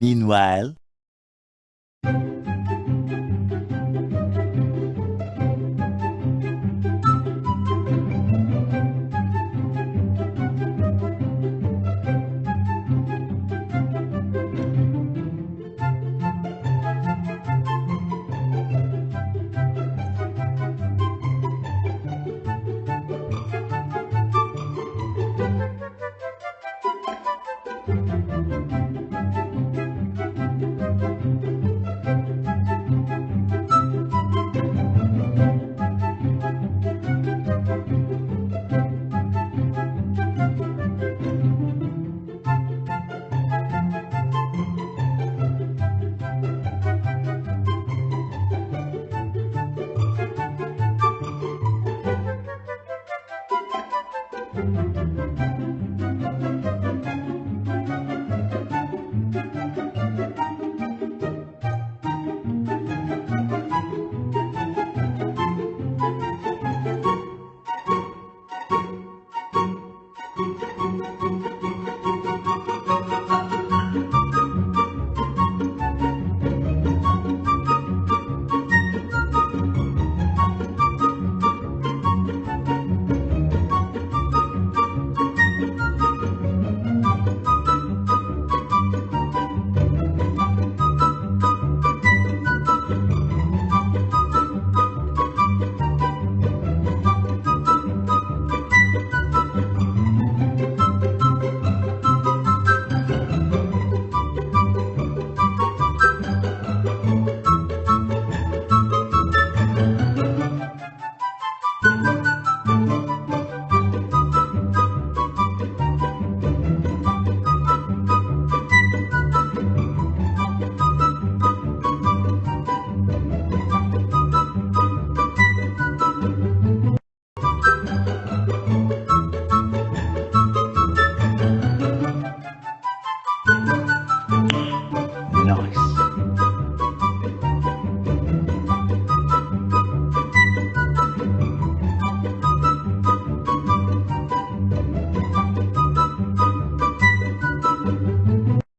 Meanwhile.